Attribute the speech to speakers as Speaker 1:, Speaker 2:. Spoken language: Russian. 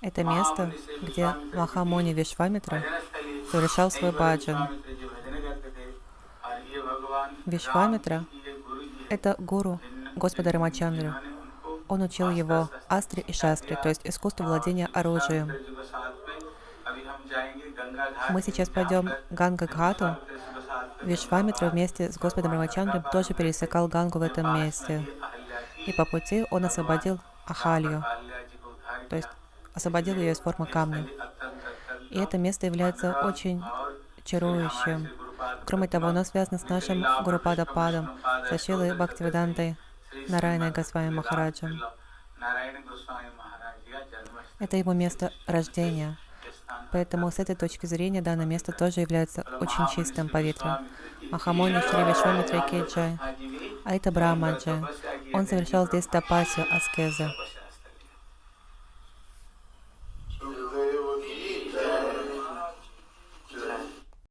Speaker 1: Это место, где Махамуни Вишвамитра совершал свой баджан. Вишвамитра — это гуру Господа Рамачандры. Он учил его астре и шастре, то есть искусству владения оружием. Мы сейчас пойдем Ганга Гхату. Вишвамитра вместе с Господом Рамачандром тоже пересекал Гангу в этом месте. И по пути он освободил Ахалью, то есть освободил ее из формы камня. И это место является очень чарующим. Кроме того, оно связано с нашим Гурупада Падом, со Шилой Бхактивидантой Нарайной Госвами Махараджем. Это его место рождения. Поэтому с этой точки зрения данное место тоже является очень чистым поветрием. Махамони Шри Кейджай. А это Брахмаджи. Он совершал здесь тапасию, аскезы.